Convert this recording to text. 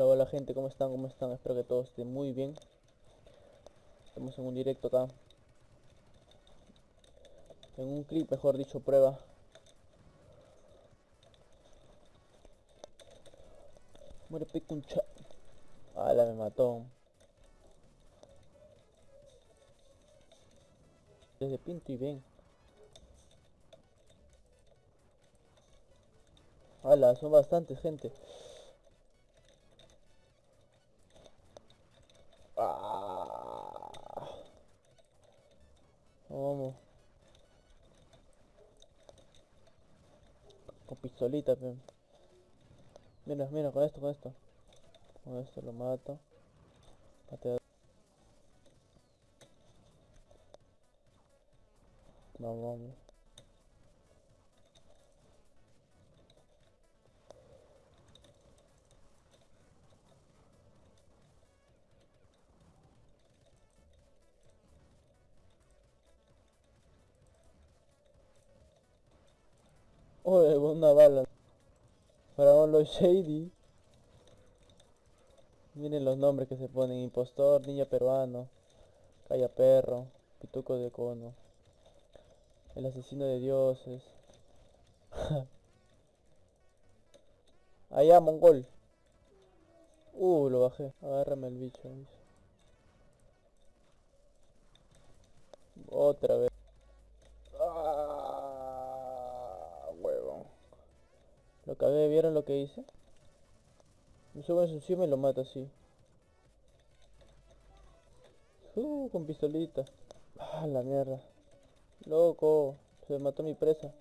Hola, hola gente, ¿cómo están? ¿Cómo están? Espero que todos estén muy bien. Estamos en un directo acá. En un clip, mejor dicho, prueba. Muere pecuncha. Ala, me mató. Desde pinto y ven. Ala, son bastantes gente. Vamos. Con pistolita, pe. Mira, mira, con esto, con esto. Con esto lo mato. Patea. Vamos, vamos. Oye, una bala. Para los shady. Miren los nombres que se ponen. Impostor, niña peruano. Calla perro. Pituco de cono. El asesino de dioses. Allá, mongol. Uh, lo bajé. Agárrame el bicho. Otra vez. Ah, huevo. Lo cagué, ¿vieron lo que hice? Me subo encima y lo mata así. Uh, con pistolita. Ah, la mierda. Loco, se mató mi presa.